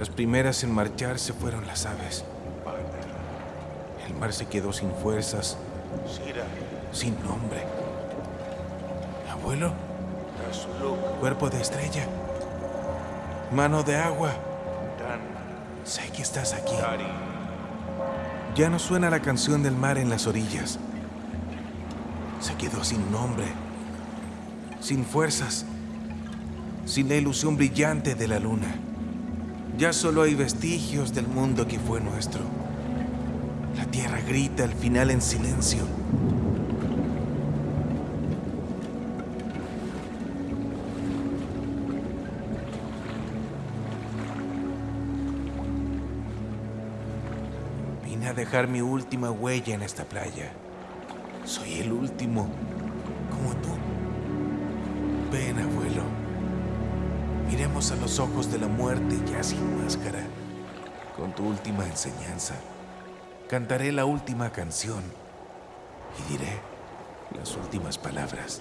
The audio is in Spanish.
Las primeras en marcharse fueron las aves. El mar se quedó sin fuerzas, Sira, sin nombre. Abuelo, cuerpo de estrella. Mano de agua. Sé que estás aquí. Ya no suena la canción del mar en las orillas. Se quedó sin nombre, sin fuerzas, sin la ilusión brillante de la luna. Ya solo hay vestigios del mundo que fue nuestro. La tierra grita al final en silencio. Vine a dejar mi última huella en esta playa. Soy el último, como tú. Ven, abuelo. A los ojos de la muerte ya sin máscara. Con tu última enseñanza, cantaré la última canción y diré las últimas palabras.